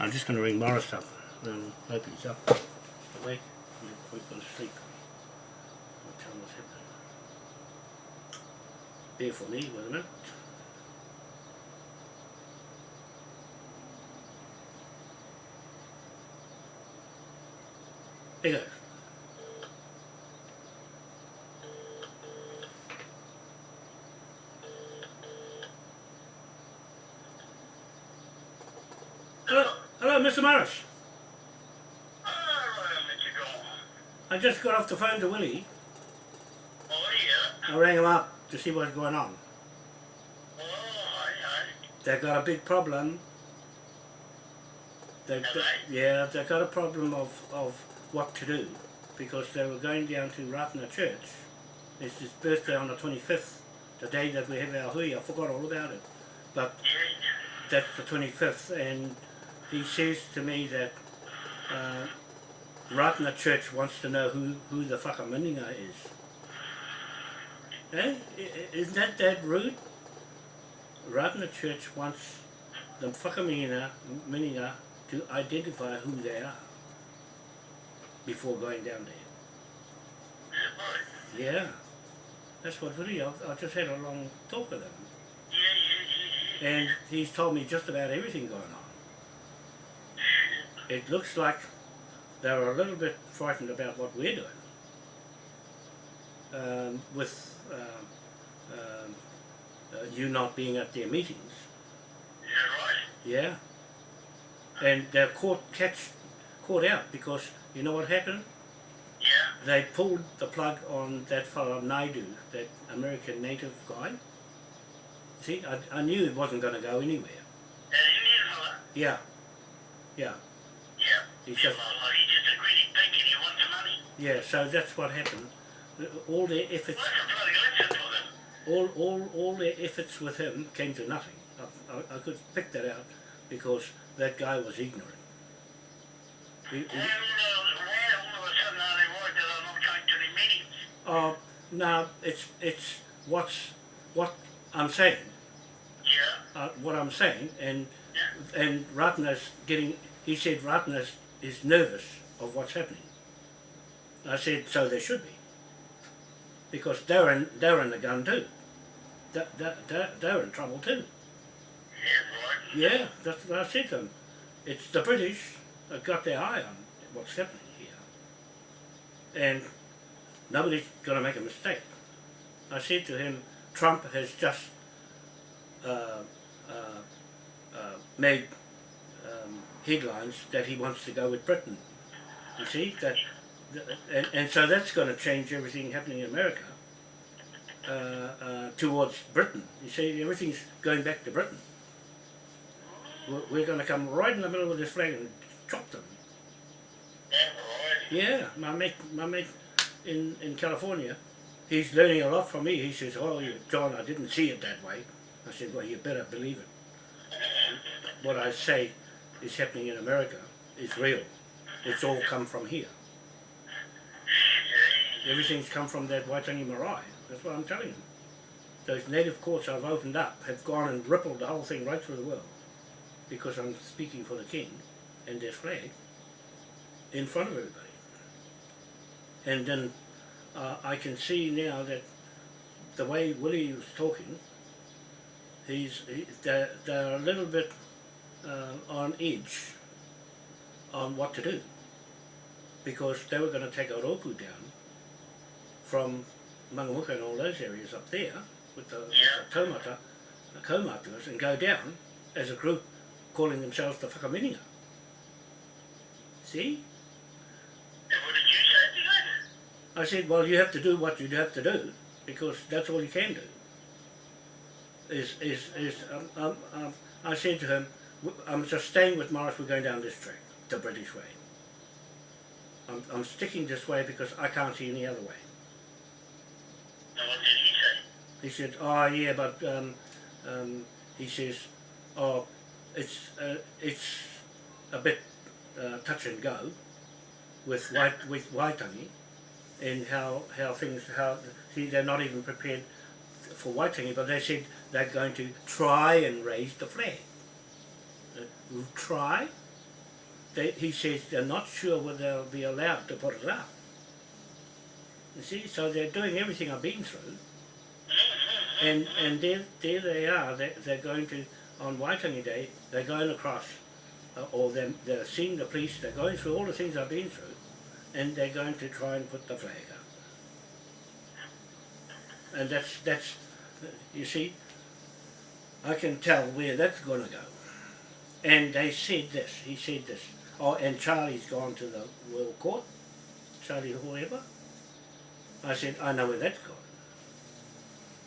I'm just going to ring Morris up and hope he's up. Awake. He's probably gone to sleep. Tell him what's happening. Bear for me, wait a minute. There you go. Hello, Mr. Morris. I just got off the phone to Willie. Oh, yeah. I rang him up to see what's going on. Oh, aye, aye. They've got a big problem. They've got, yeah, they've got a problem of, of what to do because they were going down to Ratna Church. It's his birthday on the 25th, the day that we have our hui. I forgot all about it. But that's the 25th and he says to me that uh, Ratna Church wants to know who, who the whakaminenga is. Eh? Isn't that that rude? Ratna Church wants the whakaminenga mininga to identify who they are before going down there. yeah. Yeah, that's what really, I, I just had a long talk with him Yeah, yeah, yeah, and he's told me just about everything going on. It looks like they're a little bit frightened about what we're doing um, with um, um, uh, you not being at their meetings. yeah. Right. Yeah, and they're caught catch caught out because you know what happened? Yeah, They pulled the plug on that fellow Naidu, that American native guy. See, I, I knew it wasn't going to go anywhere. Yeah, yeah. Yeah. Yeah, well, well, he's just a greedy pig and he wants the money. Yeah, so that's what happened. All their efforts, Well, that's a bloody lesson for them. all, all, all their efforts with him came to nothing. I, I, I could pick that out because that guy was ignorant. He, he, Why all, of, why all of a sudden are they worried that I'm not going to the meetings? oh, no, it's, it's what's, what I'm saying, Yeah, uh, what I'm saying, and, yeah. and Ratner's getting, he said Ratner is nervous of what's happening. I said, so they should be. Because they're in, they're in the gun too. They're, they're, they're in trouble too. Yeah, right. Yeah, that's what I said to them. It's the British that got their eye on what's happening here. And nobody's going to make a mistake. I said to him, Trump has just uh, uh, uh, made headlines that he wants to go with Britain. You see? that, and, and so that's going to change everything happening in America uh, uh, towards Britain. You see, everything's going back to Britain we're- we're going to come right in the middle of this flag and chop them. Yeah. Yeah, my mate, my mate in, in California, he's learning a lot from me. He says, oh, you, John, I didn't see it that way. I said, well, you better believe it. What I say is happening in America is real. It's all come from here. Everything's come from that Waitangi Marae. That's what I'm telling you. Those native courts I've opened up have gone and rippled the whole thing right through the world because I'm speaking for the king and their flag in front of everybody. And then uh, I can see now that the way Willie was talking, he's he, they're, they're a little bit uh, on edge on what to do because they were going to take Oroku down from Mangamuka and all those areas up there with the, with the taumata, the kaumatuas, and go down as a group calling themselves the Whakaminenga. See? And what did you say to that? I said, well, you have to do what you have to do because that's all you can do. Is is is um, um, um, I said to him, "W- I'm just staying with Morris. We're going down this track, the British way. I'm I'm sticking this way because I can't see any other way. And what did he say? He said, oh yeah, but um, um, he says, oh, it's uh, it's a bit uh, touch and go with white with Waitangi and how how things how see they're not even prepared for Waitangi, but they said they're going to try and raise the flag. Try? they, he says they're not sure whether they'll be allowed to put it up. You see, so they're doing everything I've been through, and and there there they are. They they're going to on Waitangi Day. They're going across, uh, or they're, they're seeing the police. They're going through all the things I've been through, and they're going to try and put the flag up. And that's that's, you see, I can tell where that's going to go. And they said this. He said this. Oh, and Charlie's gone to the World Court. Charlie whoever. I said, I know where that's gone.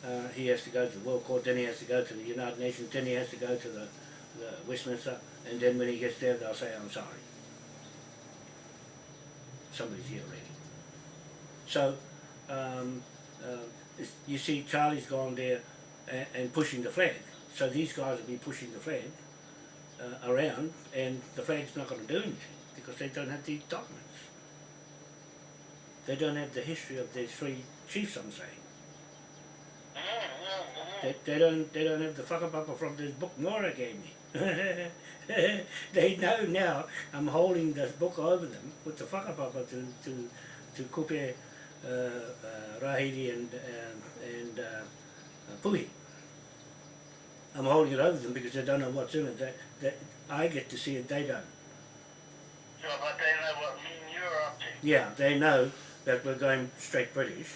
Uh, he has to go to the World Court, then he has to go to the United Nations, then he has to go to the, the Westminster, and then when he gets there, they'll say, I'm sorry. Somebody's here already. So, um, uh, you see, Charlie's gone there and, and pushing the flag. So these guys will be pushing the flag uh, around, and the flag's not going to do anything because they don't have the documents. They don't have the history of their three chiefs. I'm saying. They, they don't they don't have the whakapapa from this book Nora gave me. they know now I'm holding this book over them with the whakapapa to to to kupe uh, uh, Rahiri and um, and uh, Puhi. I'm holding it over them because they don't know what's in it. They, they, I get to see it, they don't. So, but they know what me and you're up to. Yeah, they know that we're going straight British,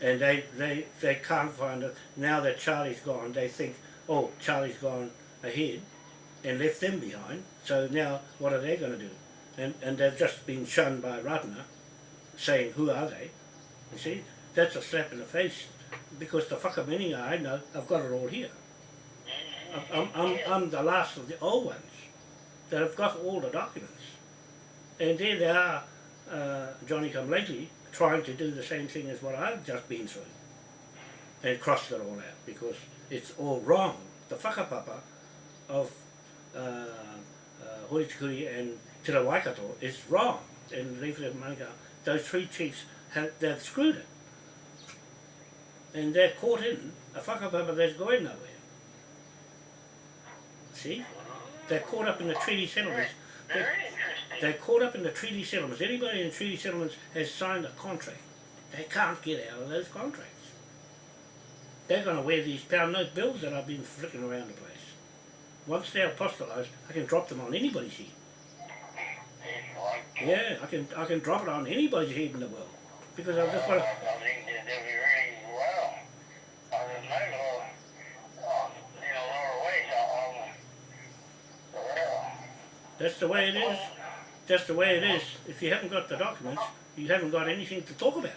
and they, they, they can't find it. Now that Charlie's gone, they think, oh, Charlie's gone ahead and left them behind, so now what are they going to do? And, and they've just been shunned by Ratana, saying, who are they? You see, that's a slap in the face, because the whakaminenga I know, I've got it all here. I'm, I'm, I'm the last of the old ones that have got all the documents. And there they are, uh, Johnny come lately, trying to do the same thing as what I've just been through. And crossed it all out because it's all wrong. The whakapapa of uh, uh, and Te Waikato is wrong. And Rewhare Manukau, those three chiefs, have, they've screwed it. And they're caught in a whakapapa that's going nowhere. See? They're caught up in the treaty settlements. They're, they're caught up in the treaty settlements. Anybody in treaty settlements has signed a contract. They can't get out of those contracts. They're going to wear these pound note bills that I've been flicking around the place. Once they're apostolized, I can drop them on anybody's head. Yeah, I can I can drop it on anybody's head in the world because I've just got to, think they did really well. I don't know, uh, you know, lower ways on, well, that's the way it is. That's the way it is. If you haven't got the documents, you haven't got anything to talk about.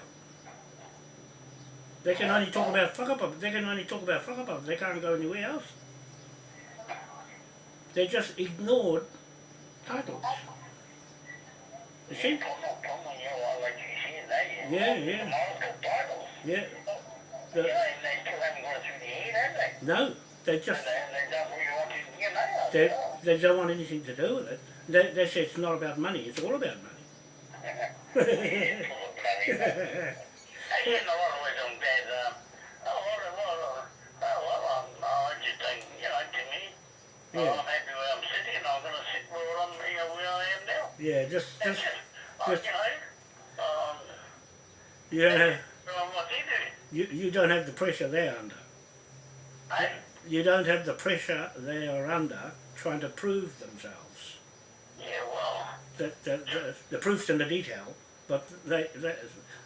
They can only talk about fuck whakapapa. They can only talk about fuck whakapapa. They can't go anywhere else. They just ignored titles. You see? Yeah, yeah. Yeah. The, no, they just they, they don't want anything to do with it. They, they say it's not about money, it's all about money. Oh, I'm happy where I'm sitting and I'm gonna sit where I'm, you know, where I am now. yeah, just just. Uh, just- you know, um, don't have doing what they do. you, you don't have the pressure they're under. Hey? You don't have the pressure they are under trying to prove themselves. Yeah, well, The, the, the, the proof's in the detail, but they, they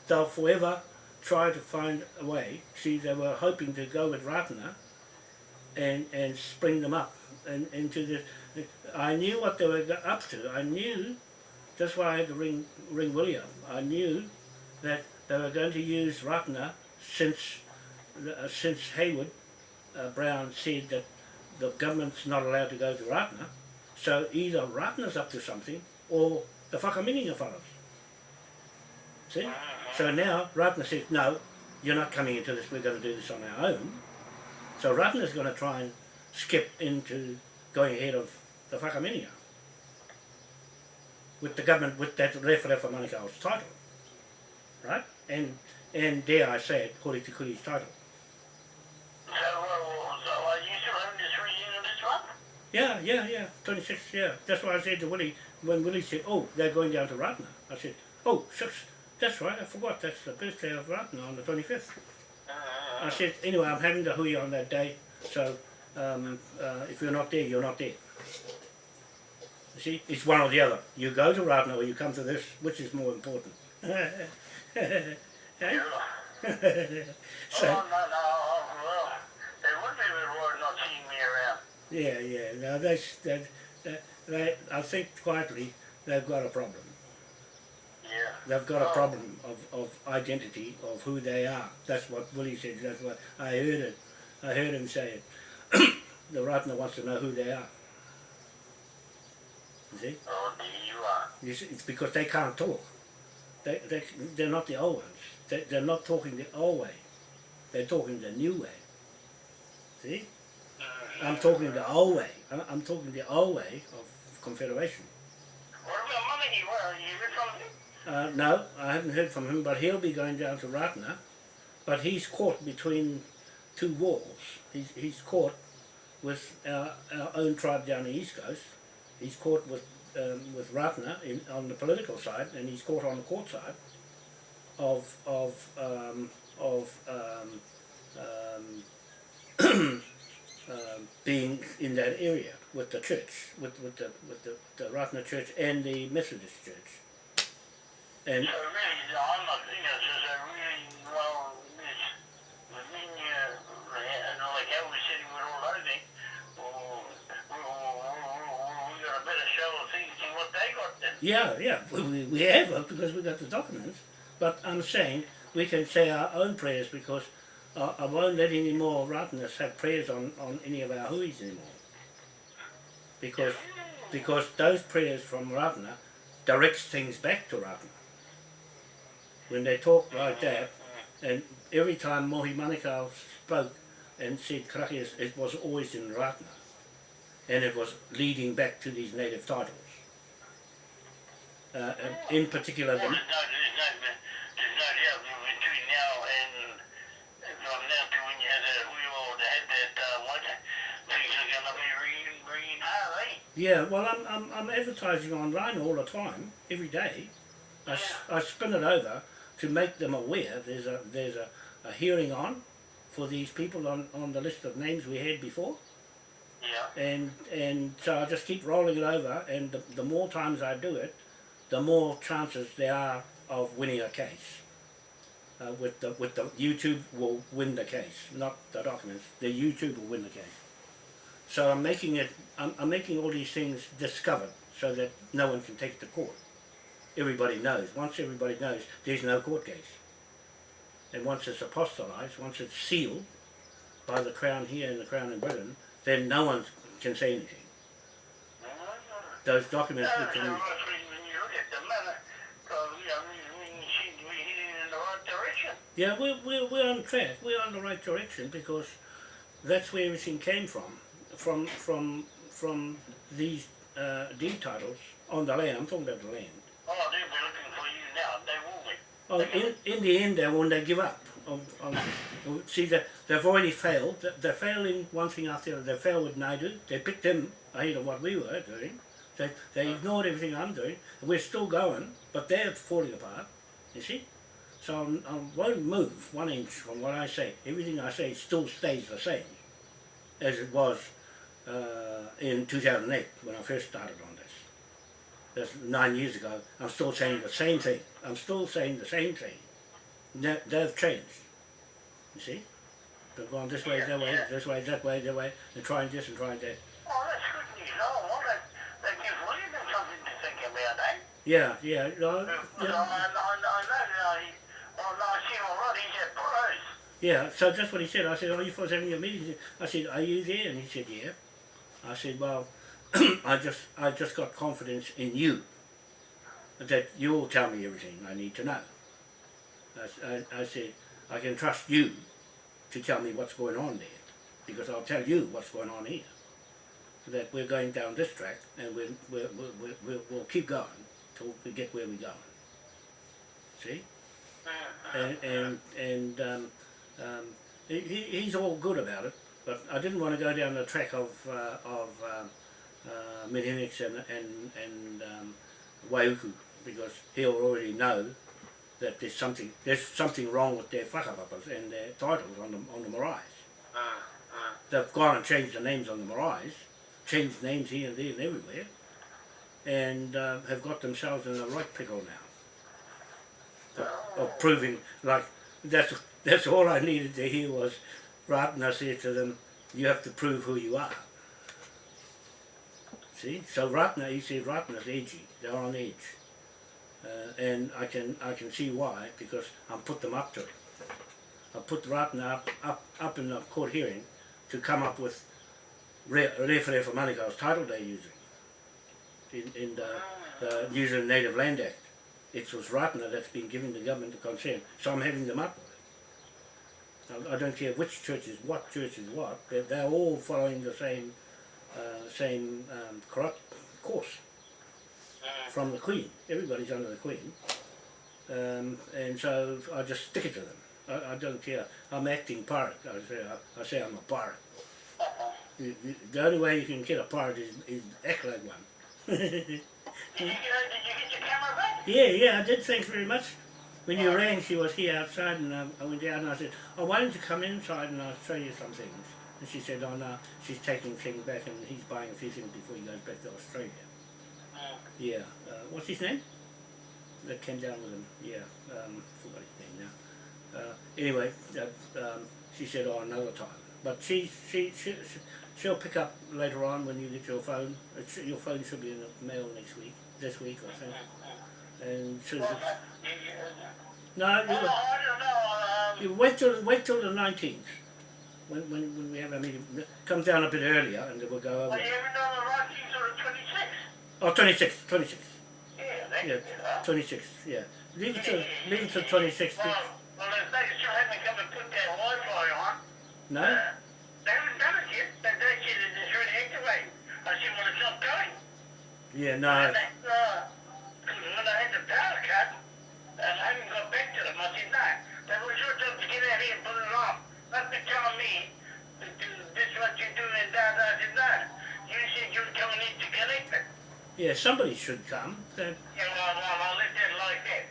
they'll forever try to find a way. See, they were hoping to go with Ratana and and spring them up and into the. I knew what they were up to. I knew. That's why I had to ring ring William. I knew that they were going to use Ratana since uh, since Hayward uh, Brown said that the government's not allowed to go to Ratana. So either Ratana's up to something or the whakaminenga fellows. See? So now Ratana says, no, you're not coming into this, we're going to do this on our own. So Ratana's going to try and skip into going ahead of the whakaminenga with the government, with that Rewharewa Manukau's title. Right? And and dare I say it, Hori Te Kuri's title. So, uh, so are you having this month? Yeah, yeah, yeah, 26, yeah. That's why I said to Willie, when Willie said, oh, they're going down to Ratna. I said, oh, shucks, that's right, I forgot, that's the birthday of Ratna on the 25th. I said, anyway, I'm having the hui on that day, so um, uh, if you're not there, you're not there. You see, it's one or the other. You go to Ratna or you come to this, which is more important? Eh? Yeah. so, oh, no, no, well, it would be reward not seeing me around. Yeah, yeah, no, that's, that, that, they, I think quietly they've got a problem. Yeah. They've got a Oh. problem of, of identity of who they are. That's what Willie said. That's what I heard it. I heard him say it. the Ratna wants to know who they are. You see? Oh, you are. You see, It's because they can't talk. They, they, they're not the old ones. They, they're not talking the old way. They're talking the new way. See? I'm talking the old way. I'm talking the old way of Confederation. What about Monaghy? Where, you heard from? Uh, no, I haven't heard from him, but he'll be going down to Ratna. But he's caught between two walls. He's, he's caught with our, our own tribe down the east coast. He's caught with um, with Ratna in, on the political side, and he's caught on the court side of of um, of um, um, being in that area with the church, with with the with the, the Ratna church and the Methodist church. And So really, I'm not, you know, so, so really, well, it's, within your, and like I was sitting with all those things, well, we, we, we got a better show of things than what they got then. Yeah, yeah, we, we, we have it because we got the documents. But I'm saying we can say our own prayers because uh, I won't let any more Ratnas have prayers on, on any of our huis anymore. Because because those prayers from Ratna directs things back to Ratna. When they talk like that, and every time Mohi Manukau spoke and said karakias, it was always in Ratna. And it was leading back to these native titles. Uh, in particular, the, there's no, there's no, there's no doubt between now and, and from now to when you had that, we all had that, uh, what, things are gonna be ringing, ringing hard, eh? Yeah, well, I'm, I'm, I'm advertising online all the time, every day. I I spin it over to make them aware there's a there's a, a hearing on for these people on, on the list of names we had before, Yeah. and and so I just keep rolling it over, and the, the more times I do it, the more chances there are of winning a case. Uh, with the with the YouTube will win the case, not the documents. The YouTube will win the case. So I'm making it. I'm, I'm making all these things discovered so that no one can take it to court. Everybody knows. Once everybody knows, there's no court case. And once it's apostolized, once it's sealed by the crown here and the crown in Britain, then no one can say anything. Those documents become. Yeah, we're, we're, we're on track. We're on the right direction because that's where everything came from. From from from these uh, deed titles on the land. I'm talking about the land. Oh, they'll be looking for you now, they will be. Oh, in, in the end, they when they give up. On, on, see, they, they've already failed. They, they're failing one thing after the other. They failed with Naidu. They picked them ahead of what we were doing. They, they ignored everything I'm doing. We're still going, but they're falling apart. You see? So I'm, I won't move one inch from what I say. Everything I say still stays the same as it was uh, in 2008 when I first started on this. That's nine years ago. I'm still saying the same thing. I'm still saying the same thing. They, they've changed. You see? They've gone this way, that way, this way, that way, that way, and trying this and trying that. Oh, that's good news. Oh, well, that, that gives William something to think about, eh? Yeah, yeah, no, But I, I, yeah, I know, he, well, I see all right, he's at pros. yeah. So that's what he said. I said, "Are you folks having a meeting?" I said, "Are you there?" And he said, "Yeah." I said, "Well, I just, I just got confidence in you that you'll tell me everything I need to know." I said, "I can trust you to tell me what's going on there, because I'll tell you what's going on here. That we're going down this track, and we'll, we'll, we'll, we'll, we'll keep going till we get where we're going. See?" and and, and um, um, he- he's all good about it. But I didn't want to go down the track of uh, of um, uh, and, and, and um, Waiuku because he'll already know that there's something there's something wrong with their whakapapas and their titles on the, on the maraes. Uh, uh, They've gone and changed the names on the maraes, changed names here and there and everywhere, and uh, have got themselves in the right pickle now. Of, of proving, like, that's that's all I needed to hear was Ratna said to them, you have to prove who you are. See? So Ratna, he said Ratna's edgy, they're on edge. Uh, and I can I can see why, because I put them up to it. I put Ratna up, up, up in the court hearing to come up with Re Rewhare for Manukau's title they're using in, in the, the New Zealand Native Land Act. It was Ratna that's been giving the government the consent, so I'm having them up. I, don't care which church is what, church is what, they're, they're all following the same uh, same um, corrupt course from the Queen. Everybody's under the Queen. Um, and so I just stick it to them. I, I don't care. I'm acting pirate. I say, I, I say I'm a pirate. You- The only way you can get a pirate is, is act like one. did, you get, did you get your camera back? yeah, yeah, I did. Thanks very much. When you rang, she was here outside, and um, I went down and I said, "Oh, why don't you come inside and I'll show you some things?" And she said, "Oh no, she's taking things back, and he's buying a few things before he goes back to Australia." Uh, Yeah. Uh, what's his name? That came down with him. Yeah. Um, forgot his name now. Uh, anyway, uh, um, she said, "Oh, another time." But she, she, she, she, she'll pick up later on when you get your phone. It should, your phone should be in the mail next week, this week, I think. And she'll, well, uh, you, you, no, well, you, I don't. Um, wait till wait till the nineteenth. When, when, when we have our meeting, come down a bit earlier and then we'll go well, over. the right thing till the 26th. Oh, 26, 26. Yeah, that's Yeah, good, 26, yeah. Leave it to, leave it to 26. Well, well, if they still haven't come and put that Wi-Fi on, No? uh, they haven't done it yet. They, they said it is ready activated. I said, well, it's not going. Yeah, no. When I had the power cut, and I haven't got back to them, I said, no, they were your job to get out here and put it on. Not be telling me to this what you're doing and that. I said, no. You said you were coming in to connect it. Yeah, somebody should come. Uh, know, well, well, I left it like that.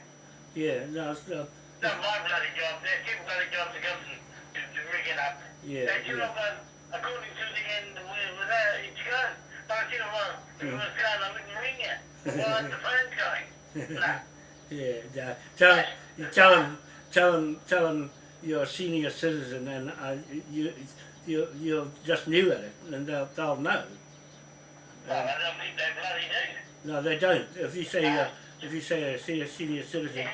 yeah, no, it's, uh, Not my bloody job. That's your bloody job to come and to, to rig it up. Yeah, That's yeah. job, uh, according to the end that it's going. But I said, well, if it was going, I wouldn't ring. Well, going. No. yeah. no. Tell, you tell him, tell him, tell him you're a senior citizen and uh, you, you, you're just new at it and they'll, they'll know. Well, I don't think they bloody do. No, they don't. If you say, uh, if you say a senior, senior citizen Yeah,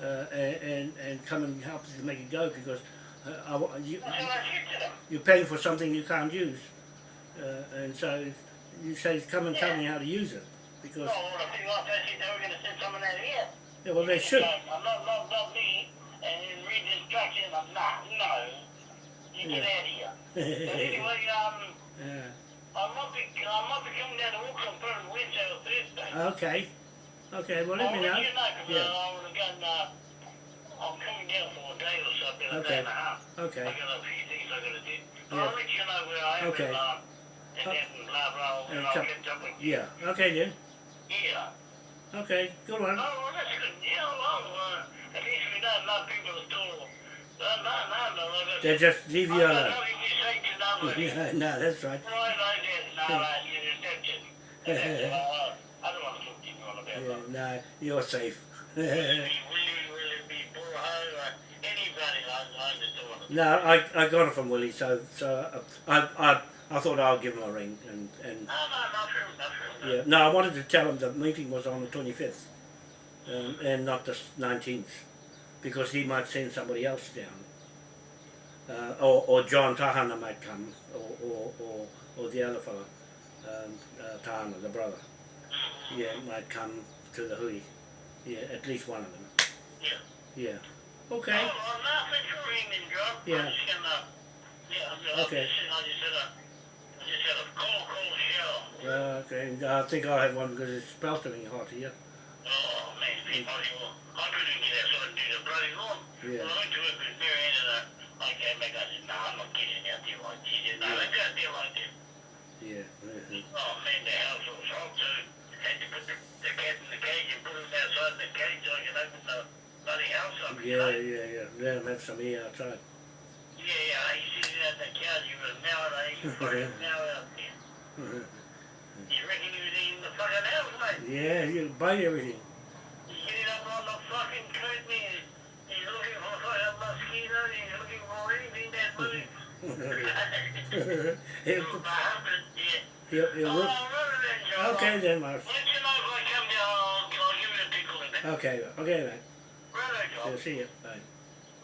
yeah. uh, and, and, and come and help you to make it go because uh, I, you, That's what I said to them. you're paying for something you can't use. Uh, and so you say, come and tell me how to use it. Because, No, well, I think like I said, they were going to send someone out here. yeah, well, they should. I'm not, not, not me. And then read the instructions. I'm not. No. You get out of here. But anyway, um, Yeah. I might be, I might be coming down to Auckland for Wednesday or Thursday. Okay. Okay, well, let I'll me let know. you know, 'cause, Yeah. uh, I would have gone, uh, I'm coming down for a day or something, a Okay. day and a half. Okay. I got a few things I gotta do. Yeah. I'll let you know where I am Okay. and, uh, and Uh, blah, blah, and and I'll come- catch up with you. Yeah. Okay, then. Yeah. Okay, good one. Oh, well, that's good. Yeah, well, uh, at least we know a lot of people are still, no, no, no. They just leave you I alone. don't think you say to nobody. Yeah, no, that's right. Right, I did. No, no, you just don't get it. That's it. Uh, I don't want to talk to you on about that. Yeah, no, you're safe. Will you, will be poor hoe anybody like like the door? no, I, I got it from Willie, so so uh, I I I thought I'll give him a ring and and No, no, not not true. yeah. No, I wanted to tell him the meeting was on the twenty fifth, um, and not the nineteenth, because he might send somebody else down. Uh, or, or John Tahana might come, or, or, or, or the other fellow, um, uh, Tahana, the brother. Yeah, might come to the hui. Yeah, at least one of them. Yeah. Yeah. Okay. Oh, well, nothing for ringing, John. Yeah. I'm just gonna, yeah, I'm just, Okay. I just a, I cold, cold shower. Uh, okay. I think I'll have one because it's sweltering hot here. Oh, man, people, well, I couldn't get outside and do the bloody lawn. Yeah. Well, I went to work with Mary Ann and uh, I came back, I said, no, I'm not getting out there like she did. No, Yeah. they go out there like that. yeah. mhm. Oh man, the house was hot, so had to put the, the cat in the cage and put him outside the cage so I could open the bloody house up. Yeah, yeah, yeah. Let him have some air outside. Yeah, yeah, he's sitting at the couch, he was now out, he was fucking now out there. You reckon he was eating the fucking house, mate? yeah, he'll bite everything. He's getting up on the fucking curtain, he's, he's looking for fucking mosquitoes, he's looking for anything that moves. he'll, My husband, yeah. he'll, he'll Oh, then, Okay then, Mark. Let you know if I come down, I'll, I'll give you a tickle in it. Okay, okay, mate. Right, John. see you. Bye.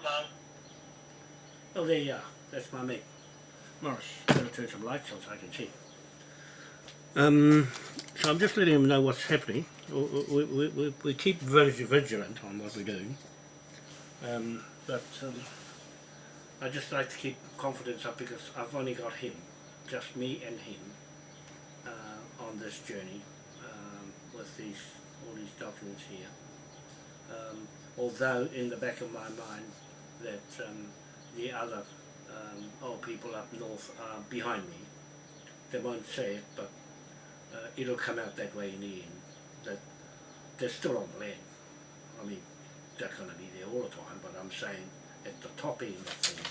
Bye. Oh, there you are. That's my mate. Morris, better turn some lights on so I can see. Um, so I'm just letting him know what's happening. We, we, we, we, we keep very vigilant on what we're doing. Um, but um, I just like to keep confidence up because I've only got him, just me and him, uh, on this journey um, with these all these documents here. Um, although in the back of my mind that um, the other um, people up north are behind me. They won't say it, but uh, it'll come out that way in the end. That they're still on the land. I mean, they're going to be there all the time, but I'm saying at the top end of things,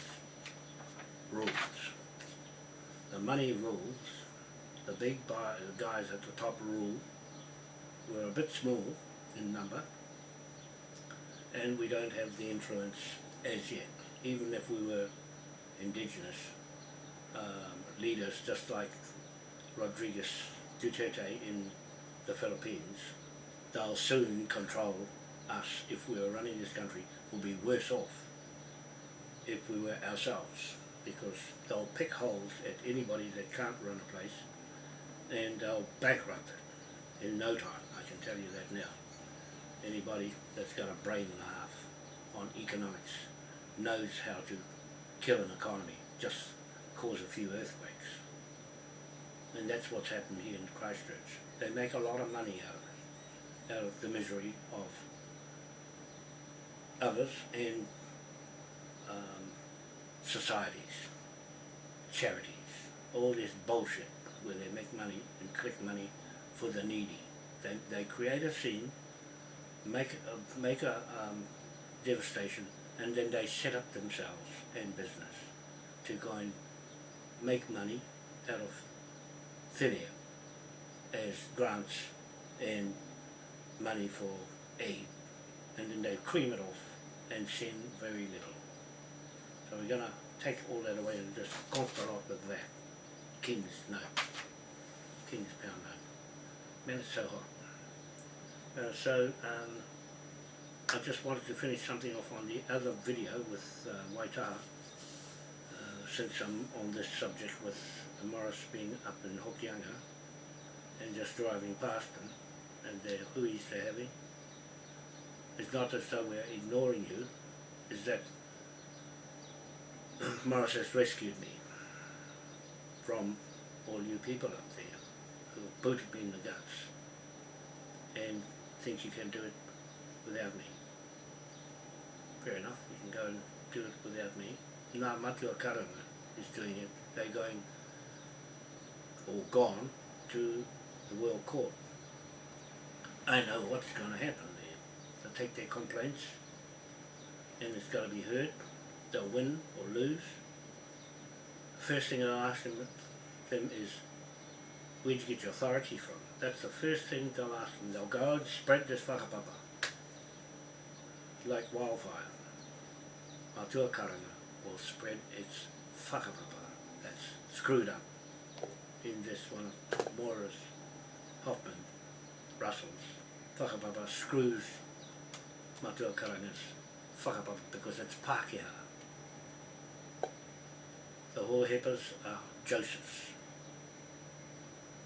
rules. The money rules. The big the guys at the top rule. We're a bit small in number, and we don't have the influence as yet. Even if we were indigenous um, leaders, just like Rodriguez Duterte in the Philippines, they'll soon control us if we were running this country. We'll be worse off if we were ourselves, because they'll pick holes at anybody that can't run a place, and they'll bankrupt it in no time. I can tell you that now. Anybody that's got a brain and a half on economics knows how to kill an economy, just cause a few earthquakes. And that's what's happened here in Christchurch. They make a lot of money out of it, out of the misery of others and um, societies, charities, all this bullshit where they make money and collect money for the needy. They, they create a scene, make a, make a um, devastation, and then they set up themselves in business to go and make money out of thin air as grants and money for aid. And then they cream it off and send very little. So we're going to take all that away and just conquer off with that. King's note. King's pound note. Man, it's so hot. Uh, so, um, I just wanted to finish something off on the other video with uh, Waitaha, uh, since I'm on this subject with Morris being up in Hokianga and just driving past them and the huis they're having. It's not as though we're ignoring you, it's that Morris has rescued me from all you people up there who booted me in the guts and think you can do it without me. Fair enough, you can go and do it without me. Ngā Matua Karanga is doing it. They're going, or gone, to the World Court. I know what's going to happen there. They'll take their complaints and it's got to be heard. They'll win or lose. First thing I'll ask them, them is, where'd you get your authority from? That's the first thing they'll ask them. They'll go and spread this whakapapa like wildfire. Atua Karanga will spread its whakapapa that's screwed up in this one of Morris Hoffman Russell's whakapapa screws Matua Karanga's whakapapa because it's Pākehā. The Hohepas are Joseph's.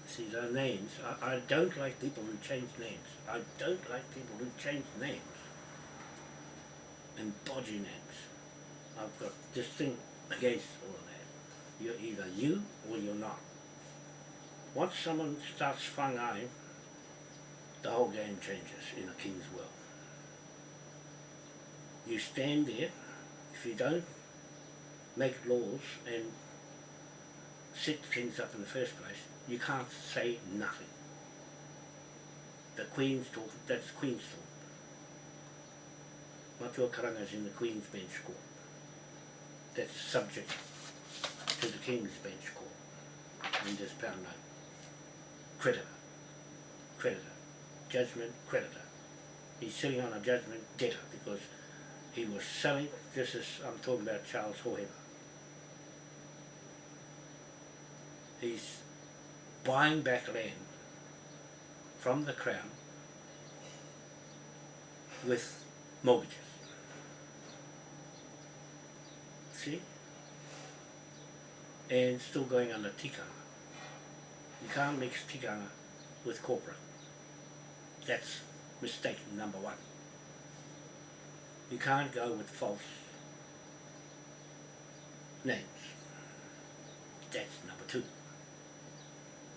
See, their names, I, I don't like people who change names. I don't like people who change names and bodgy names. I've got this thing against all of that. You're either you or you're not. Once someone starts whangai, the whole game changes in a king's world. You stand there, if you don't make laws and set things up in the first place, you can't say nothing. The Queen's talk, that's Queen's talk. Matua Karanga's in the Queen's bench court. That's subject to the King's bench court in this pound note. Creditor, creditor, judgment, creditor. He's sitting on a judgment debtor because he was selling, this is, I'm talking about Charles Hoheber. He's buying back land from the Crown with mortgages. See? And still going under tikanga. You can't mix tikanga with corporate. That's mistake number one. You can't go with false names. That's number two.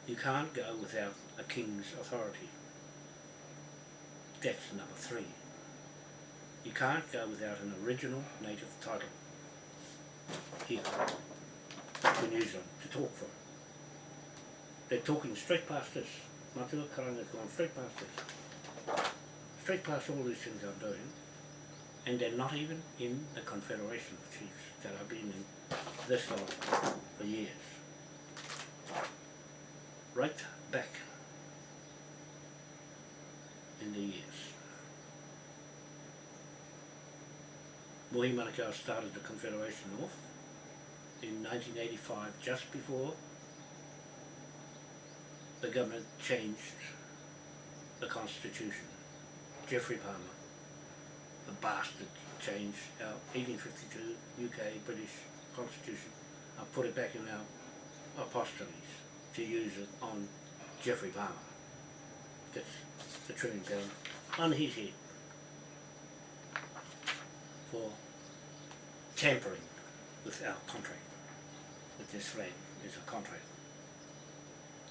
You can't go without a king's authority. That's number three. You can't go without an original native title here to New Zealand to talk from. They're talking straight past this. Matua Karanga's gone straight past us. Straight past all these things I'm doing. And they're not even in the Confederation of Chiefs that I've been in this long for years. Right back in the years. Mohi Manukau started the Confederation off in 1985, just before the government changed the constitution. Geoffrey Palmer, the bastard, changed our 1852 UK British constitution and put it back in our apostolies to use it on Geoffrey Palmer. Gets the trillion pound on his head for tampering with our contract, with this flag is a contract.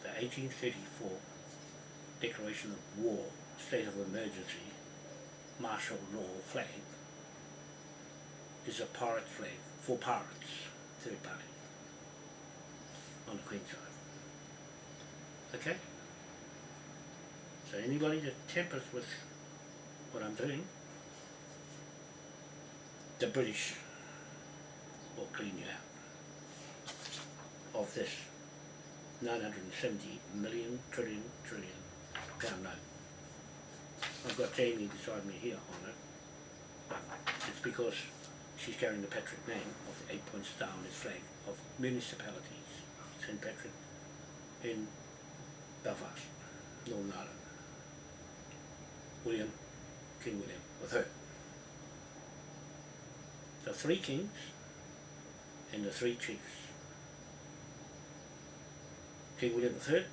The 1834 Declaration of War, State of Emergency, Martial Law flag is a pirate flag for pirates, third party, on the Queen's side. Okay? So anybody that tampers with what I'm doing, the British will clean you out of this 970 million trillion trillion pound note. I've got Jamie beside me here on it. It's because she's carrying the Patrick name of the eight point star on his flag of municipalities, St. Patrick, in Belfast, Northern Ireland. William, King William, with her. The three kings and the three chiefs. King William III,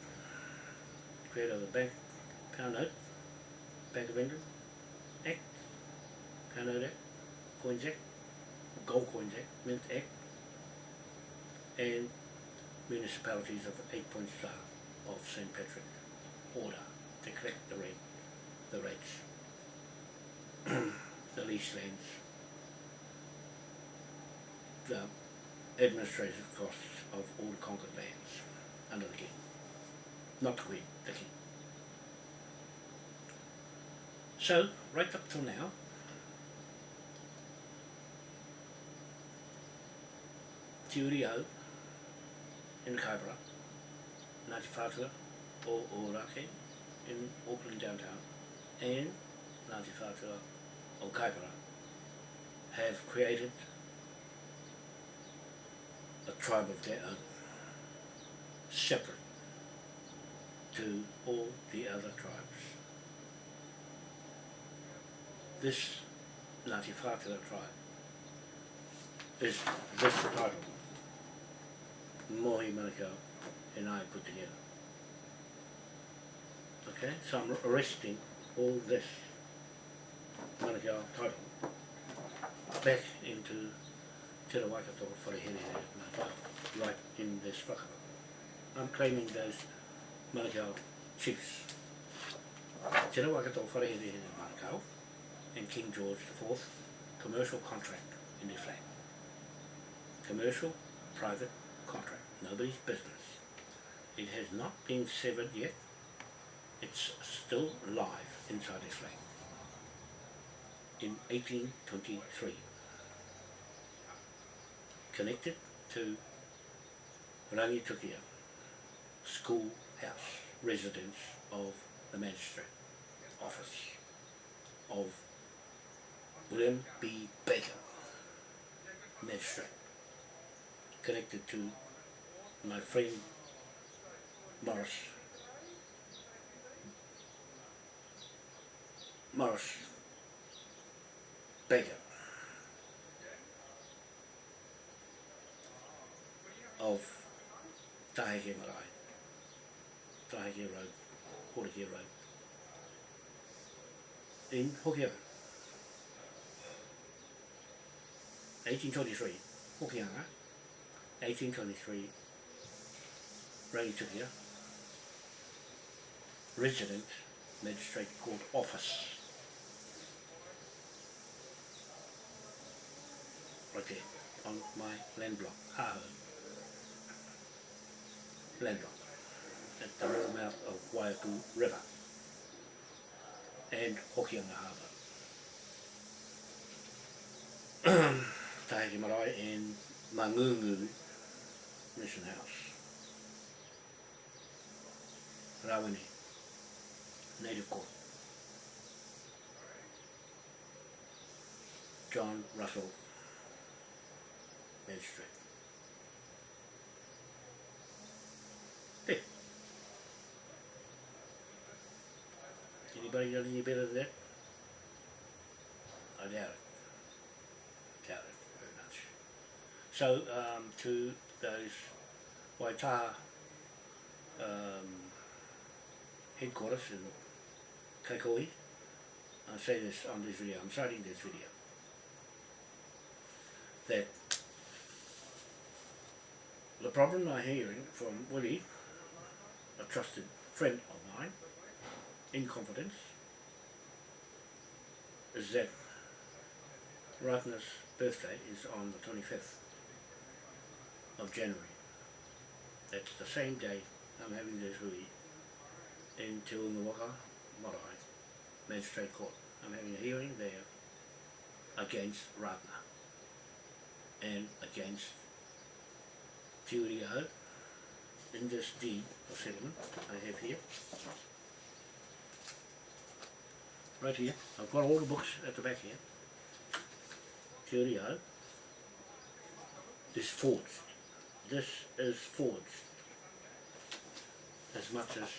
creator of the Bank Pound Note, Bank of England Act, Pound Note Act, Coins Act, Gold Coins Act, Mint Act, and municipalities of eight point star of St. Patrick order to collect the rent, the rates, the lease lands, the administrative costs of all the conquered lands under the king. Not the queen, the king. So, right up till now, Te Uri in Kaipara, Ngāti Whātua o Ōrākei in Auckland downtown, and Ngāti Whātua o have created tribe of their own, separate to all the other tribes. This Ngāti Whātua tribe is this title Mohi Manukau and I put together. Okay, so I'm arresting all this Manukau title back into Te Waikato Wharehere Manukau, right in this whakaaro. I'm claiming those Manukau chiefs. Te Waikato Wharehere Manukau and King George IV commercial contract in their flag. Commercial, private contract, nobody's business. It has not been severed yet. It's still live inside its flag. In 1823. Connected to Rangitukia, school house, residence of the magistrate office of William B. Baker, magistrate, connected to my friend Morris. Morris Baker of Taheke Marae, Taheke Road, Horeke Road, in Hokianga. 1823, Hokianga, 1823, Rangitukia, resident magistrate court office. Right there, on my land block, Haho. Land at the river mouth of Waipu River and Hokianga Harbour. Tahiti Marae and Mangungu Mission House. Rawene, Native Court. John Russell, Magistrate. There. Anybody any better than that? I doubt it. Doubt it very much. So, um, to those Waitaha um, headquarters in Kaikoi, I say this on this video, I'm citing this video, that the problem I'm hearing from Willie, a trusted friend of mine, in confidence, that Ratna's birthday is on the 25th of January. That's the same day I'm having this hui in Te Unawaka Marae Magistrate Court. I'm having a hearing there against Ratna and against Te in this deed of settlement I have here. Right here, I've got all the books at the back here. Te Uri o Hau is forged. This is forged as much as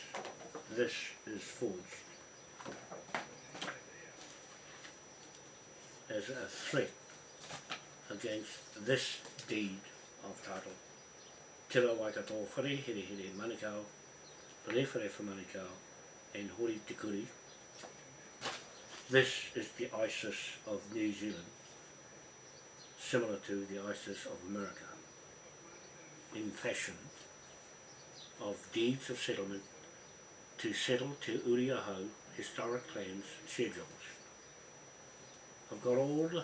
this is forged as a threat against this deed of title. Tira Waikato Whare, Here Here Manukau, Rewhare for Manukau, and Hori Tikuri. This is the ISIS of New Zealand, similar to the ISIS of America, in fashion of deeds of settlement to settle to Uri o Hau historic claims schedules. I've got all the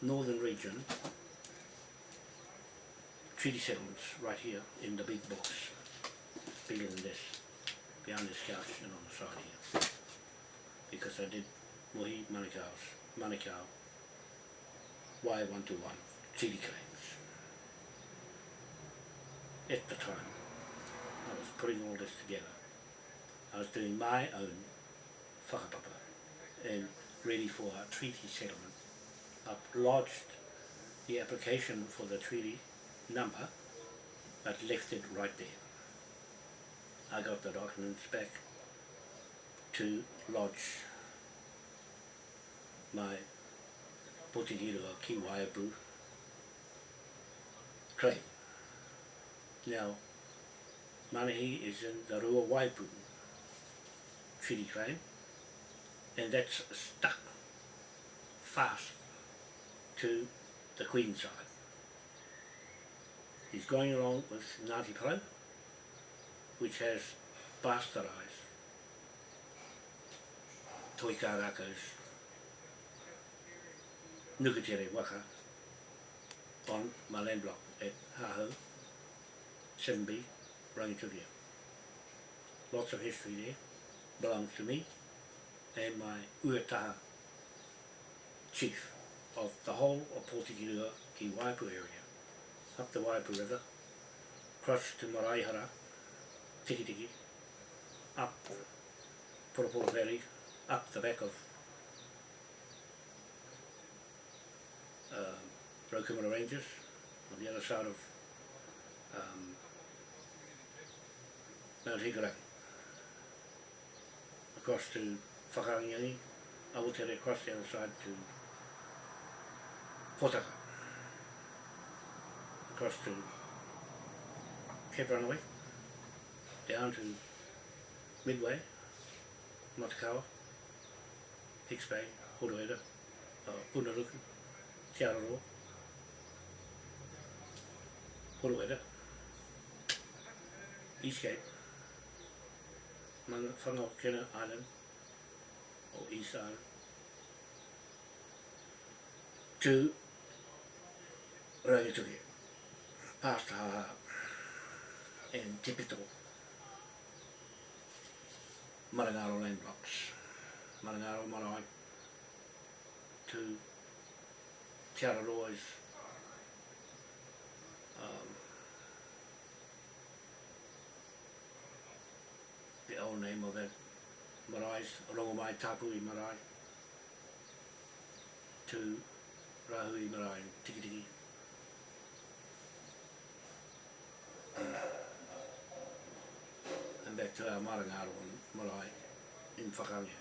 northern region treaty settlements right here in the big box, bigger than this, behind this couch and on the side here. Because I did Mohi Manukau's, Manukau, Wai 121 treaty claims. At the time, I was putting all this together. I was doing my own whakapapa and ready for a treaty settlement. I've lodged the application for the treaty number but left it right there. I got the documents back to lodge my Potikiro Ki Waiapu Great. Now, Manahi is in the Rua Waipu treaty claim and that's stuck fast to the Queen side. He's going along with Ngāti Pro, which has bastardised Toika Rako's Nukutere Waka. On my land block at Haho, 7B, Rangitukia. lots of history there, belongs to me and my Uetaha chief of the whole of Pōtikirua ki Waipu area, up the Waipu River, across to Maraihara, Tikitiki, up Purapura Valley, up the back of um, Raukumara Ranges, on the other side of um, Mount Hikaraki, across to Whakarangiangi, Awatere across the other side to Potaka, across to Cape Runaway, down to Midway, Matakawa, Hicks Bay, Horueda, uh, Punaruku, Te Araroa, Horueda, Eastgate, Mana Whangaukena Island, or East Island, to Rangituki, past Haha, and Tipito, Marangaro land blocks, Marangaro Marae, to Te Araroa's name of it, marais, rongo mai tapu i marai, to rahu i marai, tiki tiki. and back to our marangaro on marai in whakangia.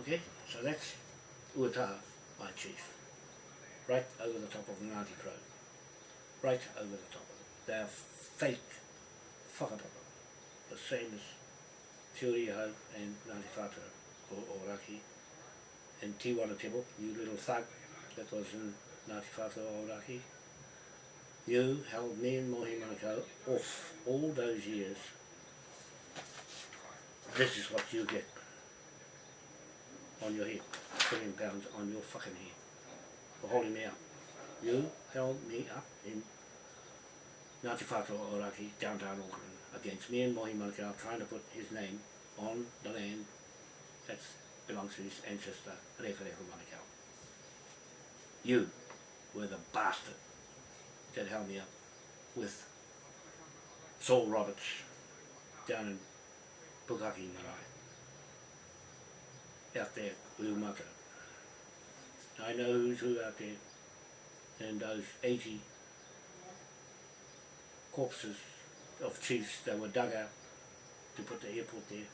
Okay, so that's Uata, my chief. Right over the top of Ngāti Pro. Right over the top of it. They are fake whakapapa. The famous as and Ngāti Whātua or, or And Tiwana Tebo, you little thug that was in Ngāti Whātua or You held me and Mohi Manukau off all those years. This is what you get on your head, trillion pounds on your fucking head for holding me up. You held me up in Ngāti Whātua Oraki, downtown Auckland, against me and Mohi Manukau trying to put his name on the land that belongs to his ancestor, Referefa Manukau. You were the bastard that held me up with Saul Roberts down in Pukaki Marae out there, Uumaka. I know who's who out there. And those 80 corpses of chiefs that were dug out to put the airport there.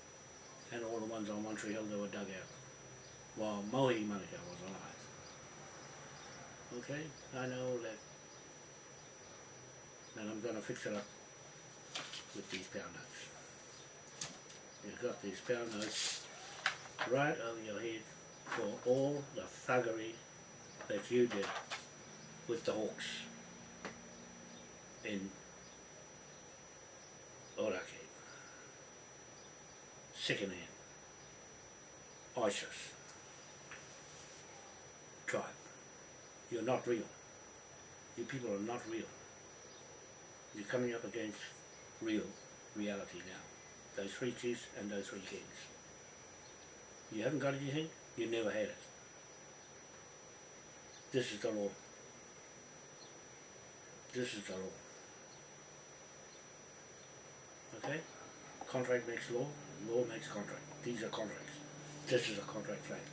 And all the ones on Hill that were dug out. While Mohi Manukau was alive. Okay, I know all that. And I'm gonna fix it up with these pound notes. You've got these pound notes right over your head for all the thuggery that you did with the Hawks in Second hand. ISIS. Tribe. You're not real. You people are not real. You're coming up against real reality now. Those three chiefs and those three kings. You haven't got anything, you never had it. This is the law. This is the law. Okay? Contract makes law, law makes contract. These are contracts. This is a contract flag.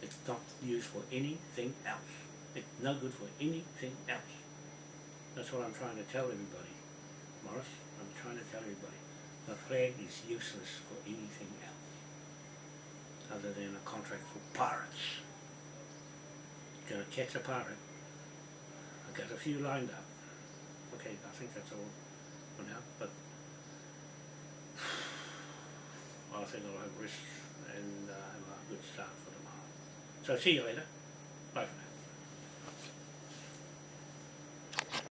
It's not used for anything else. It's no good for anything else. That's what I'm trying to tell everybody. Morris, I'm trying to tell everybody. The flag is useless for anything else other than a contract for pirates. Gonna catch a pirate. I've got a few lined up. Okay, I think that's all for now, but I think I'll have risks and uh, have a good start for tomorrow. So see you later. Bye for now.